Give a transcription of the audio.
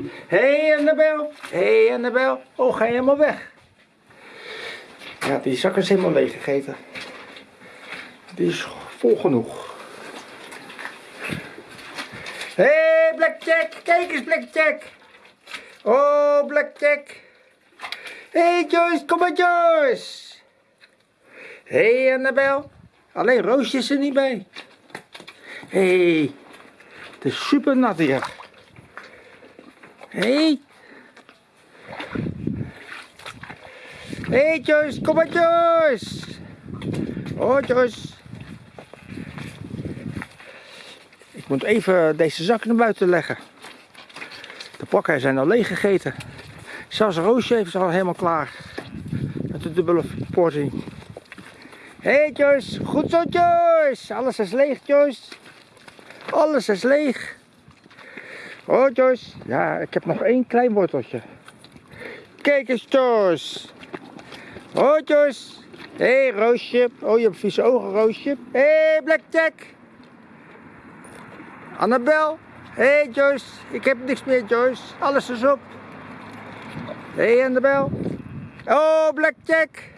Hey Annabel, hey Annabel. Oh, ga je helemaal weg? Ja, die zak is helemaal leeg gegeten. Die is vol genoeg. Hé hey, Blackjack, kijk eens Blackjack. Oh Blackjack. Hé hey, Joyce, kom maar Joyce. Hé hey, Annabel. Alleen Roosje is er niet bij. Hé, hey, het is super nat hier. Hé. Hé Joyce, kom maar Joyce. Oh Joyce. Ik moet even deze zak naar buiten leggen. De pakken zijn al leeg gegeten. Zelfs Roosje heeft al helemaal klaar. Met de dubbele portie. Hé hey Joyce, goed zo Joyce. Alles is leeg Joyce. Alles is leeg. Oh Joyce, ja ik heb nog één klein worteltje. Kijk eens Joyce. Oh Joyce. Hé hey, Roosje. Oh je hebt vieze ogen Roosje. Hé hey, Blackjack. Annabel. Hé hey, Joyce. Ik heb niks meer Joyce. Alles is op. Hé hey, Annabel. Oh Blackjack.